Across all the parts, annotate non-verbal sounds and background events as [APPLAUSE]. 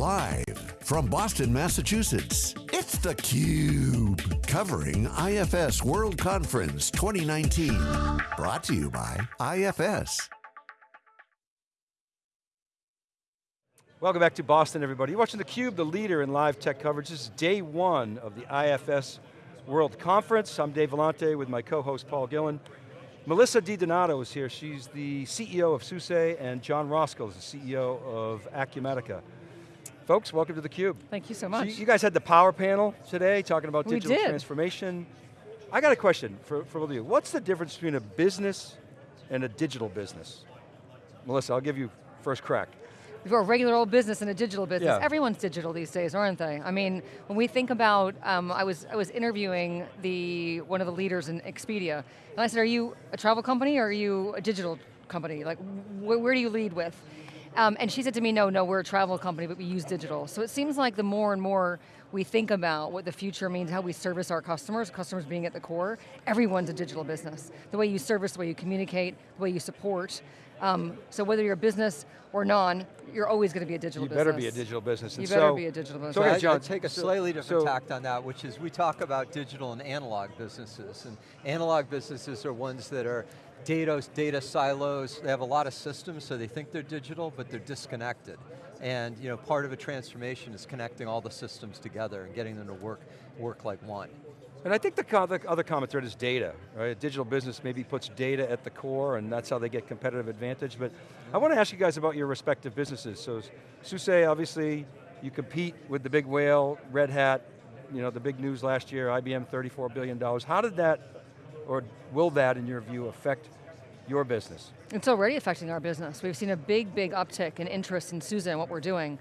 Live from Boston, Massachusetts, it's theCUBE. Covering IFS World Conference 2019. Brought to you by IFS. Welcome back to Boston, everybody. You're watching theCUBE, the leader in live tech coverage. This is day one of the IFS World Conference. I'm Dave Vellante with my co-host Paul Gillen. Melissa DiDonato is here. She's the CEO of SUSE, and Jon Roskill is the CEO of Acumatica. Folks, welcome to theCUBE. Thank you so much. So you guys had the power panel today, talking about we digital did. transformation. I got a question for, for all of you. What's the difference between a business and a digital business? Melissa, I'll give you first crack. We've got a regular old business and a digital business. Yeah. Everyone's digital these days, aren't they? I mean, when we think about, um, I was I was interviewing the one of the leaders in Expedia, and I said, "Are you a travel company or are you a digital company? Like, wh where do you lead with?" Um, and she said to me, "No, no, we're a travel company, but we use digital." So it seems like the more and more we think about what the future means, how we service our customers, customers being at the core, everyone's a digital business. The way you service, the way you communicate, the way you support. Um, so whether you're a business or non, you're always going to be a digital You business. better be a digital business. You better so- be a digital business. So So okay, I, John, I take a so- slightly different so- tact on that, which is we talk about digital and analog businesses, and analog businesses are ones that are data, data silos, they have a lot of systems, so they think they're digital, but they're disconnected. And you know, part of a transformation is connecting all the systems together and getting them to work, work like one. And I think the, the other comment thread is data, right? A digital business maybe puts data at the core and that's how they get competitive advantage. But I want to ask you guys about your respective businesses. So SUSE, obviously, you compete with the big whale, Red Hat, you know, the big news last year, IBM $34 billion. How did that, or will that, in your view, affect your business? It's already affecting our business. We've seen a big, big uptick in interest in SUSE and what we're doing.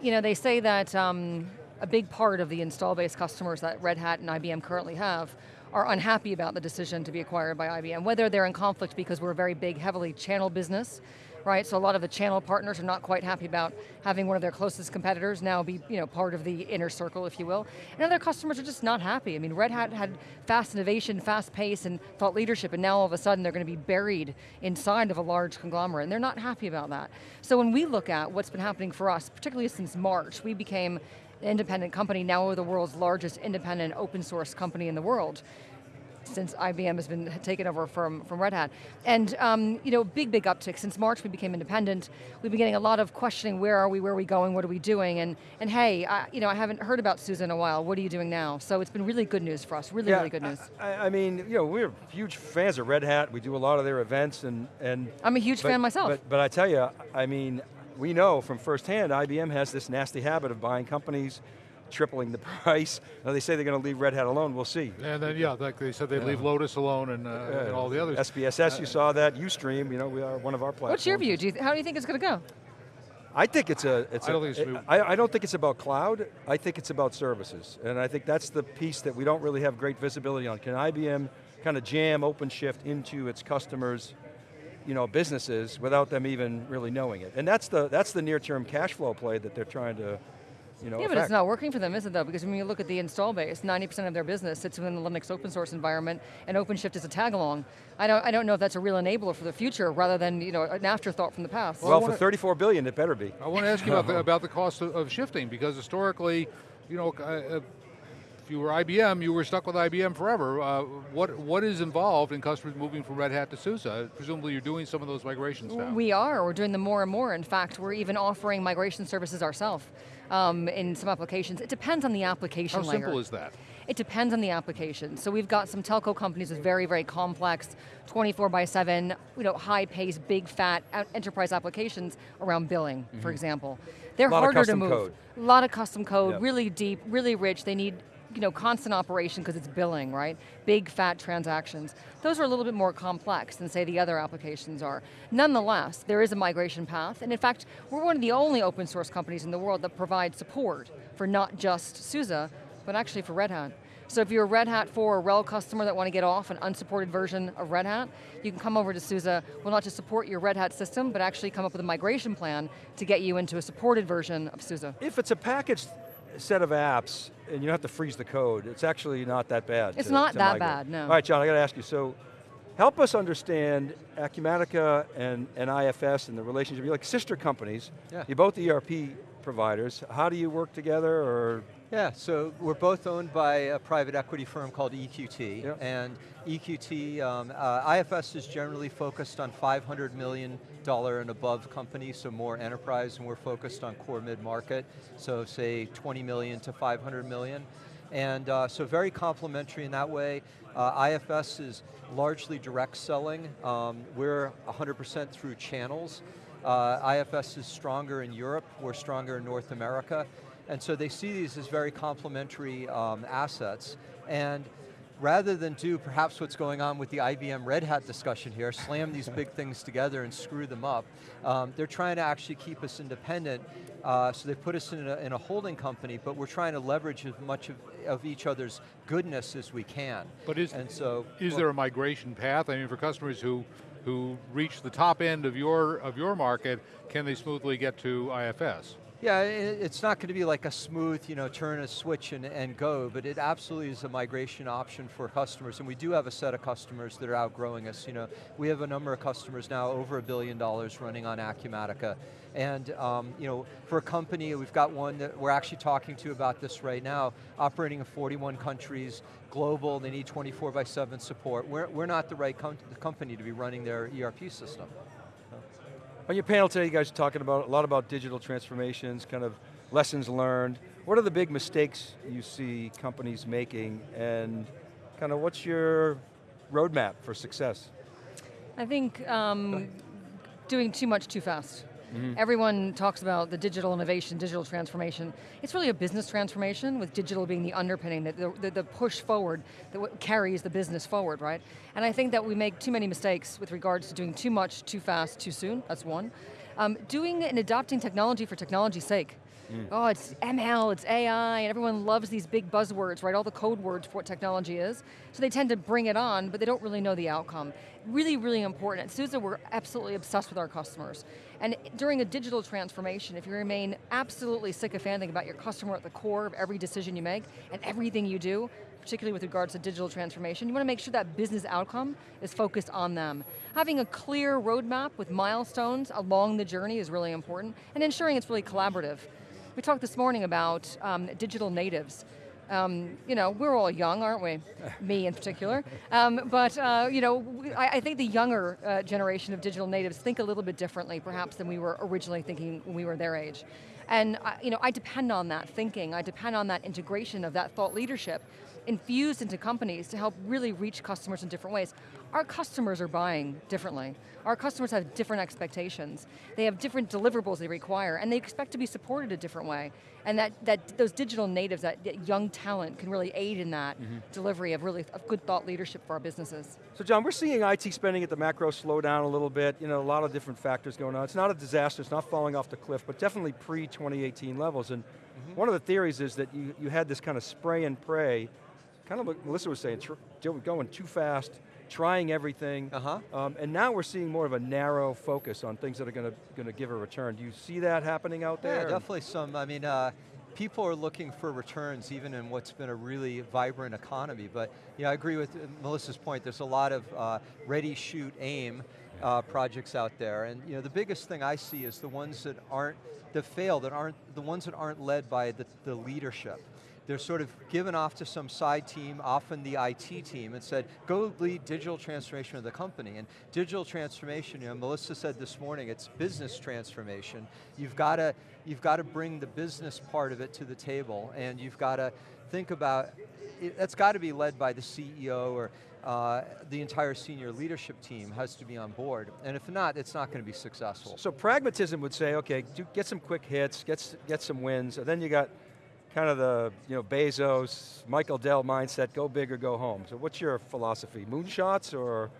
You know, they say that um, a big part of the install base customers that Red Hat and IBM currently have are unhappy about the decision to be acquired by IBM, whether they're in conflict because we're a very big, heavily channel business, right? So a lot of the channel partners are not quite happy about having one of their closest competitors now be you know, part of the inner circle, if you will. And other customers are just not happy. I mean, Red Hat had fast innovation, fast pace, and thought leadership, and now all of a sudden they're going to be buried inside of a large conglomerate, and they're not happy about that. So when we look at what's been happening for us, particularly since March, we became an independent company, now we're the world's largest independent open source company in the world since IBM has been taken over from, from Red Hat. And um, you know, big, big uptick. Since March we became independent, we've been getting a lot of questioning, where are we, where are we going, what are we doing? And, and hey, I, you know, I haven't heard about SUSE in a while, what are you doing now? So it's been really good news for us, really, really good news. I, I mean, you know, we're huge fans of Red Hat. We do a lot of their events and, and I'm a huge but- fan myself. But, but I tell you, I mean, we know from firsthand, IBM has this nasty habit of buying companies, tripling the [LAUGHS] price. Now they say they're going to leave Red Hat alone, we'll see. And then, yeah, like they said, they'd leave Lotus alone and, uh, and all the others. SPSS, you saw that, Ustream, you know, we are one of our platforms. What's your view? Do you, how do you think it's going to go? I think it's a, it's I a- don't think it's new. I, I don't think it's about cloud, I think it's about services. And I think that's the piece that we don't really have great visibility on. Can IBM kind of jam OpenShift into its customers' you know, businesses without them even really knowing it? And that's the, that's the near-term cash flow play that they're trying to, you know, Yeah, but it's not working for them, is it though? Because when you look at the install base, 90% of their business sits within the Linux open source environment, and OpenShift is a tag along. I don't, I don't know if that's a real enabler for the future, rather than you know, an afterthought from the past. Well, I for 34 billion, it better be. I want to ask you about the, [LAUGHS] about the cost of, of shifting, because historically, you know, uh, if you were IBM, you were stuck with IBM forever. Uh, what what is involved in customers moving from Red Hat to SUSE? Presumably you're doing some of those migrations now. We are, we're doing them more and more. In fact, we're even offering migration services ourselves um, in some applications. It depends on the application How layer. simple is that? It depends on the application. So we've got some telco companies with very, very complex, 24 by 7, you know, high pace, big fat enterprise applications around billing, for example. They're harder to move. A lot of custom code, Yep. really deep, really rich. They need you know, constant operation because it's billing, right? Big fat transactions. Those are a little bit more complex than say the other applications are. Nonetheless, there is a migration path, and in fact, we're one of the only open source companies in the world that provide support for not just SUSE, but actually for Red Hat. So if you're a Red Hat 4 or RHEL customer that want to get off an unsupported version of Red Hat, you can come over to SUSE, will not just support your Red Hat system, but actually come up with a migration plan to get you into a supported version of SUSE. If it's a packaged set of apps, and you don't have to freeze the code, it's actually not that bad. It's to- not to that migrate. bad, no. All right, Jon, I got to ask you, so help us understand Acumatica and, and IFS and the relationship. You're like sister companies. Yeah. You're both ERP providers. How do you work together or? Yeah, so we're both owned by a private equity firm called EQT, Yep. and EQT, um, uh, IFS is generally focused on 500 million dollar and above companies, so more enterprise, and we're focused on core mid-market, so say 20 million to 500 million. And uh, so very complementary in that way. Uh, IFS is largely direct selling. Um, we're 100% through channels. Uh, IFS is stronger in Europe, we're stronger in North America. And so they see these as very complementary um, assets. And rather than do perhaps what's going on with the IBM Red Hat discussion here, slam these big [LAUGHS] things together and screw them up, um, they're trying to actually keep us independent, uh, so they put us in a, in a, holding company, but we're trying to leverage as much of, of each other's goodness as we can. But is, and so, is well, there a migration path? I mean, for customers who who reach the top end of your of your market, can they smoothly get to IFS? Yeah, it's not going to be like a smooth, you know, turn a switch and, and go, but it absolutely is a migration option for customers, and we do have a set of customers that are outgrowing us. You know, we have a number of customers now over a billion dollars running on Acumatica, and um, you know, for a company, we've got one that we're actually talking to about this right now, operating in 41 countries, global, they need 24 by 7 support. We're, we're not the right com company to be running their ERP system. On your panel today, you guys are talking about a lot about digital transformations, kind of lessons learned. What are the big mistakes you see companies making and kind of what's your roadmap for success? I think um, doing too much too fast. Mm. Everyone talks about the digital innovation, digital transformation. It's really a business transformation with digital being the underpinning, the, the, the push forward that carries the business forward, right? And I think that we make too many mistakes with regards to doing too much, too fast, too soon, that's one. Um, doing and adopting technology for technology's sake. Mm. Oh, it's ML, it's AI, and everyone loves these big buzzwords, right? All the code words for what technology is. So they tend to bring it on, but they don't really know the outcome. Really, really important. At SUSE, we're absolutely obsessed with our customers. And during a digital transformation, if you remain absolutely sycophantic about your customer at the core of every decision you make and everything you do, particularly with regards to digital transformation, you want to make sure that business outcome is focused on them. Having a clear roadmap with milestones along the journey is really important, and ensuring it's really collaborative. We talked this morning about um, digital natives. Um, you know, we're all young, aren't we? [LAUGHS] Me in particular. Um, but, uh, you know, I, I, think the younger uh, generation of digital natives think a little bit differently, perhaps, than we were originally thinking when we were their age. And, uh, you know, I depend on that thinking, I depend on that integration of that thought leadership infused into companies to help really reach customers in different ways. Our customers are buying differently. Our customers have different expectations. They have different deliverables they require, and they expect to be supported a different way. And that, that those digital natives, that, that young talent can really aid in that mm -hmm. delivery of really of good thought leadership for our businesses. So Jon, we're seeing IT spending at the macro slow down a little bit, you know, a lot of different factors going on. It's not a disaster, it's not falling off the cliff, but definitely pre-2018 levels. And mm -hmm. one of the theories is that you, you had this kind of spray and pray kind of what Melissa was saying, going too fast, trying everything, uh -huh. um, and now we're seeing more of a narrow focus on things that are going to going to give a return. Do you see that happening out there? Yeah, definitely some. I mean, uh, people are looking for returns even in what's been a really vibrant economy. But yeah, I agree with Melissa's point. There's a lot of uh, ready, shoot, aim uh, projects out there, and you know the biggest thing I see is the ones that aren't that fail, that aren't the ones that aren't led by the, the leadership they're sort of given off to some side team, often the IT team, and said, go lead digital transformation of the company. And digital transformation, you know, Melissa said this morning, it's business transformation. You've got to, you've got to bring the business part of it to the table, and you've got to think about, it, that's got to be led by the CEO or uh, the entire senior leadership team has to be on board. And if not, it's not going to be successful. So pragmatism would say, okay, do, get some quick hits, get, get some wins, and then you got kind of the you know Bezos, Michael Dell mindset, go big or go home. So what's your philosophy? Moonshots or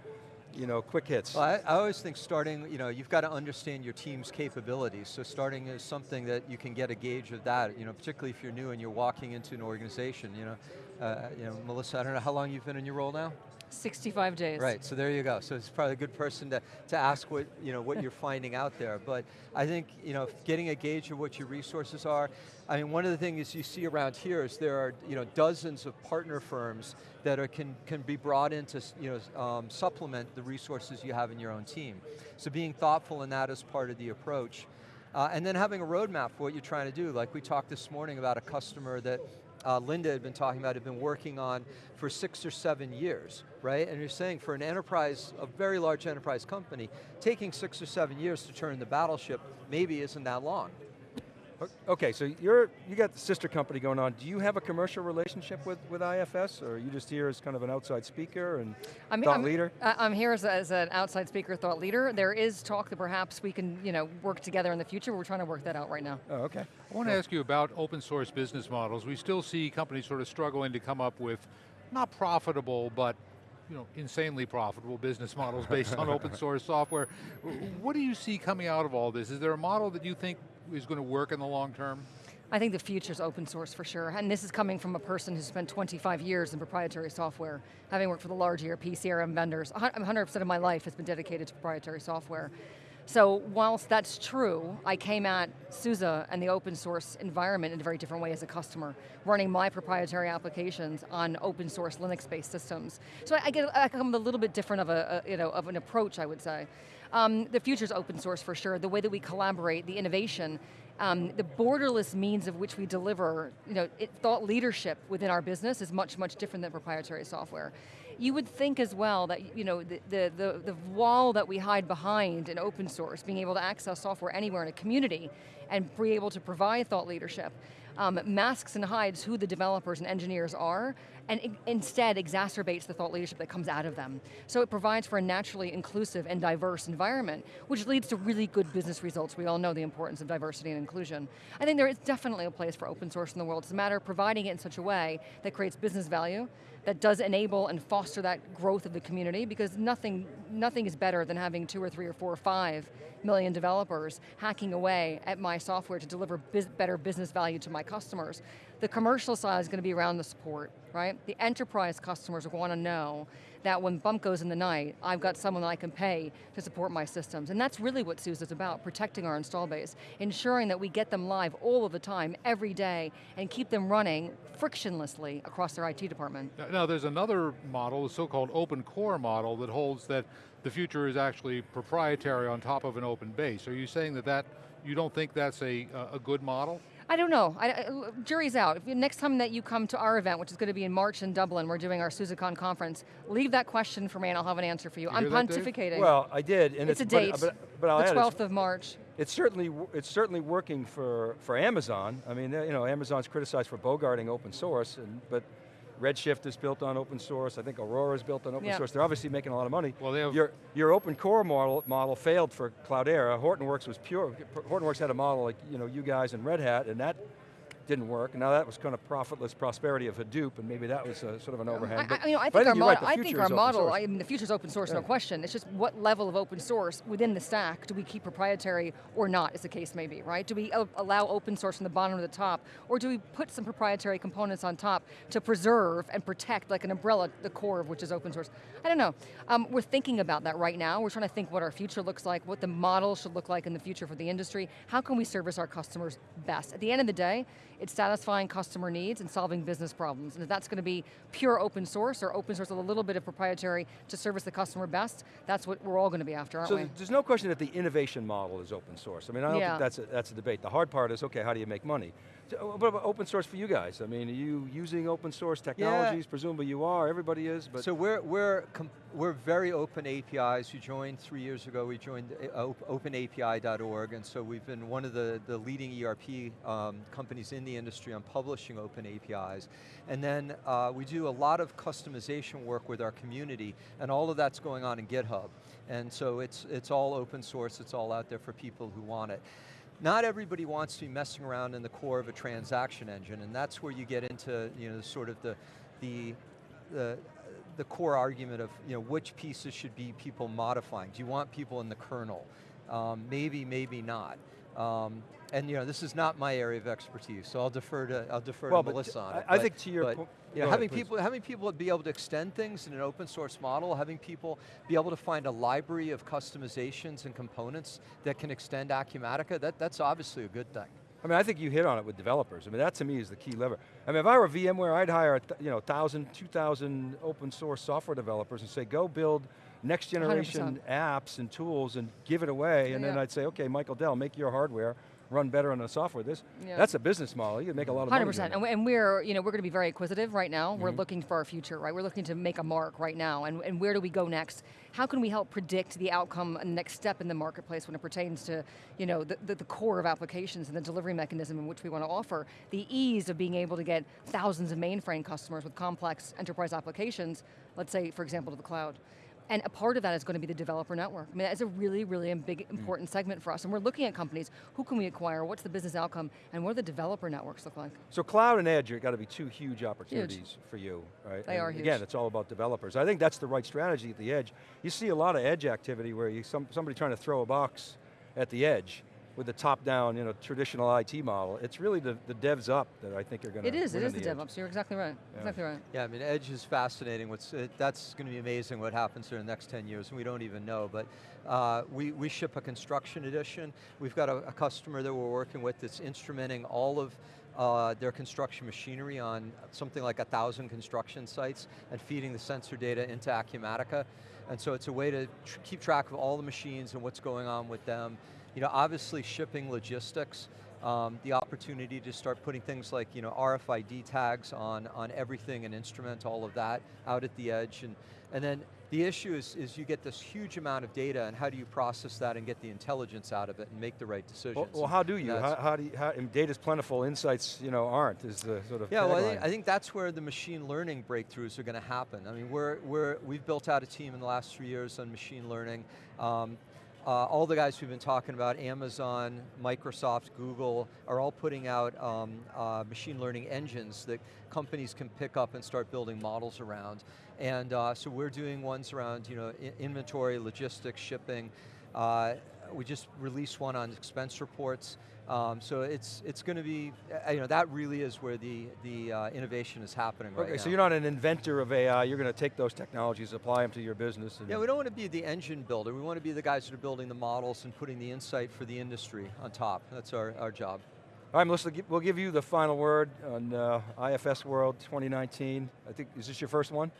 you know, quick hits? Well, I, I, always think starting, you know, you've got to understand your team's capabilities. So starting is something that you can get a gauge of that, you know, particularly if you're new and you're walking into an organization, you know. Uh, you know, Melissa, I don't know how long you've been in your role now? 65 days. Right, so there you go. So it's probably a good person to, to ask what, you know, what you're [LAUGHS] finding out there. But I think, you know, getting a gauge of what your resources are, I mean, one of the things you see around here is there are, you know, dozens of partner firms that are, can, can be brought in to, you know, um, supplement the resources you have in your own team. So being thoughtful in that is part of the approach. Uh, and then having a roadmap for what you're trying to do. Like we talked this morning about a customer that uh, Linda had been talking about, had been working on for six or seven years, right? And you're saying for an enterprise, a very large enterprise company, taking six or seven years to turn the battleship maybe isn't that long. Okay, so you're you got the sister company going on. Do you have a commercial relationship with, with IFS, or are you just here as kind of an outside speaker and I'm, thought I'm, leader? I'm here as, a, as, an outside speaker, thought leader. There is talk that perhaps we can, you know, work together in the future. We're trying to work that out right now. Oh, okay. I want to ask you about open source business models. We still see companies sort of struggling to come up with not profitable, but you know, insanely profitable business models based on open [LAUGHS] source software. What do you see coming out of all this? Is there a model that you think is going to work in the long term? I think the future is open source for sure, and this is coming from a person who spent 25 years in proprietary software, having worked for the large ERP, CRM vendors. 100% of my life has been dedicated to proprietary software. So whilst that's true, I came at SUSE and the open source environment in a very different way as a customer, running my proprietary applications on open source Linux-based systems. So I, get I come a little bit different of a, a, you know of an approach, I would say. Um, the future's open source for sure. The way that we collaborate, the innovation, um, the borderless means of which we deliver you know, it, thought leadership within our business is much, much different than proprietary software. You would think as well that you know, the, the, the, the wall that we hide behind in open source, being able to access software anywhere in a community and be able to provide thought leadership, um, masks and hides who the developers and engineers are, and instead exacerbates the thought leadership that comes out of them. So it provides for a naturally inclusive and diverse environment, which leads to really good business results. We all know the importance of diversity and inclusion. I think there is definitely a place for open source in the world. It's a matter of providing it in such a way that creates business value, that does enable and foster that growth of the community because nothing, nothing is better than having two or three or four or five million developers hacking away at my software to deliver biz better business value to my customers. The commercial side is going to be around the support, right? The enterprise customers want to know that when bump goes in the night, I've got someone that I can pay to support my systems. And that's really what SUSE is about, protecting our install base, ensuring that we get them live all of the time, every day, and keep them running frictionlessly across their IT department. Now there's another model, the so-called open core model that holds that the future is actually proprietary on top of an open base. Are you saying that, that you don't think that's a, a good model? I don't know, I, I, jury's out. Next time that you come to our event, which is going to be in March in Dublin, we're doing our SUSECon conference, leave that question for me and I'll have an answer for you. you I'm pontificating. well, I did. And it's, it's a date, but, but, but I'll the add, 12th of March. It's certainly, it's certainly working for, for Amazon. I mean, you know, Amazon's criticized for bogarting open source, and, but Redshift is built on open source. I think Aurora is built on open yeah. source. They're obviously making a lot of money. Well, they have your, your open core model, model failed for Cloudera. Hortonworks was pure. Hortonworks had a model like you know you guys and Red Hat, and that didn't work. Now that was kind of profitless prosperity of Hadoop, and maybe that was a, sort of an overhang. I, I, you know, I think, our, right, I think our model, I mean, the future's open source, yeah. no question. It's just what level of open source within the stack do we keep proprietary or not, as the case may be, right? Do we allow open source from the bottom to the top, or do we put some proprietary components on top to preserve and protect, like an umbrella, the core of which is open source? I don't know. Um, we're thinking about that right now. We're trying to think what our future looks like, what the model should look like in the future for the industry. How can we service our customers best? At the end of the day, it's satisfying customer needs and solving business problems. And if that's going to be pure open source or open source with a little bit of proprietary to service the customer best, that's what we're all going to be after, aren't so we? So there's no question that the innovation model is open source. I mean, I don't yeah. think that's a, that's a debate. The hard part is, okay, how do you make money? So, what about open source for you guys? I mean, are you using open source technologies? Yeah. Presumably you are, everybody is, but. So we're, we're, we're very open APIs. You joined three years ago, we joined uh, openapi.org, and so we've been one of the, the leading ERP um, companies in the industry on publishing open APIs. And then uh, we do a lot of customization work with our community, and all of that's going on in GitHub. And so it's, it's all open source, it's all out there for people who want it not everybody wants to be messing around in the core of a transaction engine, and that's where you get into you know, sort of the, the, the, the core argument of you know, which pieces should be people modifying. Do you want people in the kernel? Um, maybe, maybe not. Um, and you know, this is not my area of expertise, so I'll defer to I'll defer well, to Melissa on it. I, think to your point, you know, having ahead, people having people be able to extend things in an open source model, having people be able to find a library of customizations and components that can extend Acumatica, that, that's obviously a good thing. I mean, I think you hit on it with developers. I mean, that to me is the key lever. I mean, if I were VMware, I'd hire you know, 1,000, 2,000 open source software developers and say, go build next generation apps and tools and give it away, and then I'd say, okay, Michael Dell, make your hardware run better on the software. This, Yeah. that's a business model. You can make a lot of money. Hundred doing percent, that. and we- and we're you know we're going to be very acquisitive right now. Mm-hmm. We're looking for our future, right? We're looking to make a mark right now, and, and where do we go next? How can we help predict the outcome and the next step in the marketplace when it pertains to you know the, the, the core of applications and the delivery mechanism in which we want to offer the ease of being able to get thousands of mainframe customers with complex enterprise applications, let's say for example to the cloud. And a part of that is going to be the developer network. I mean, that's a really, really big, mm. important segment for us. And we're looking at companies, who can we acquire, what's the business outcome, and what do the developer networks look like? So cloud and edge are got to be two huge opportunities for you, right? They And are Again, it's all about developers. I think that's the right strategy at the edge. You see a lot of edge activity where you some, somebody trying to throw a box at the edge with the top-down, you know, traditional IT model. It's really the, the devs up that I think are going to It is, it win is on the edge. DevOps, you're exactly right, exactly right. Yeah, I mean, Edge is fascinating. What's, it, that's going to be amazing what happens in the next 10 years, and we don't even know. But uh, we, we ship a construction edition. We've got a, a customer that we're working with that's instrumenting all of uh, their construction machinery on something like a thousand construction sites and feeding the sensor data into Acumatica. And so it's a way to tr keep track of all the machines and what's going on with them. You know, obviously shipping logistics, um, the opportunity to start putting things like you know RFID tags on on everything and instrument all of that out at the edge, and and then the issue is is you get this huge amount of data, and how do you process that and get the intelligence out of it and make the right decisions? Well, well, how do you? How, how do you, how, data's plentiful, insights, you know, aren't, is the sort of Yeah, well, I think. I think that's where the machine learning breakthroughs are going to happen. I mean, we're, we're, we've built out a team in the last three years on machine learning. Um, uh, all the guys we've been talking about, Amazon, Microsoft, Google, are all putting out um, uh, machine learning engines that companies can pick up and start building models around. And uh, so we're doing ones around you know, inventory, logistics, shipping. We just released one on expense reports. Um, so it's it's going to be, uh, you know, that really is where the the uh, innovation is happening right Okay, now. so you're not an inventor of AI, you're going to take those technologies, apply them to your business. And Yeah, we don't want to be the engine builder. We want to be the guys that are building the models and putting the insight for the industry on top. That's our, our job. All right, Melissa, we'll give you the final word on uh, IFS World 2019. I think, is this your first one?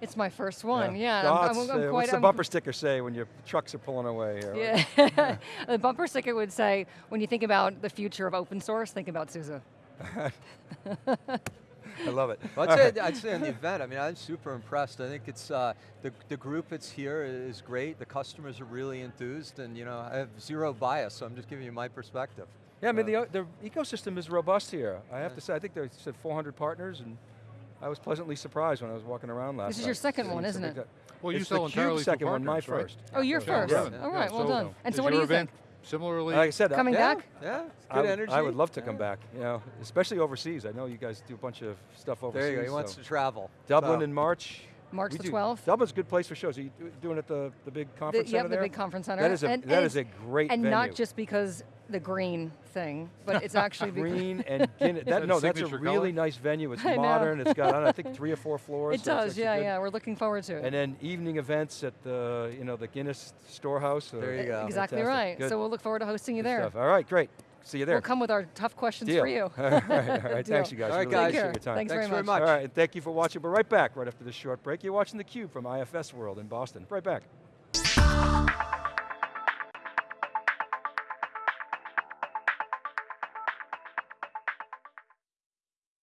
It's my first one, yeah. So I'm- I'm- what's, I'm uh, quite- what's the I'm- bumper sticker say when your trucks are pulling away here? Yeah, the [LAUGHS] bumper sticker would say, when you think about the future of open source, think about SUSE. [LAUGHS] I love it. Well, I'd, say, I'd say on the event, I mean, I'm super impressed. I think it's, uh, the, the group that's here is great. The customers are really enthused and you know, I have zero bias, so I'm just giving you my perspective. Yeah, I mean, Uh, the, the ecosystem is robust here. I have to say, I think they said 400 partners, and I was pleasantly surprised when I was walking around last This is night. your second one, isn't it? guy- Well, you It's sell the entirely Cube through second one, my right? first. Oh, you're Yeah, first. yeah. All right, well So, done. And so what do you event think? Similarly, Like I said, Coming I, yeah, back? Yeah, it's I good would, energy. I would love to Yeah. come back, you know, especially overseas. I know you guys do a bunch of stuff overseas. There you go, he wants so. to travel. Dublin So- in March. March We the do- 12th? Dublin's a good place for shows. Are you doing it at the, the big The, conference yep, center the big conference center. That is a, and, that and is a great And venue. not just because the green thing, but it's [LAUGHS] actually Green [LAUGHS] and Guinness. that That, no, that's a really color? nice venue. It's [LAUGHS] I know. modern. It's got, I, don't know, I think, three or four floors. it so does, yeah, good. yeah. We're looking forward to it. And then evening events at the, you know, the Guinness Storehouse. uh, There you go. exactly Fantastic. right. Good. So we'll look forward to hosting you Good there. stuff. All right, great. See you there. We'll come with our tough questions Deal. for you. all right, all right. Thanks, you guys. All right, really guys. appreciate your time. Thanks, Thanks very very much. much. All right, and thank you for watching. But right back right after this short break. You're watching theCUBE from IFS World in Boston. Right back.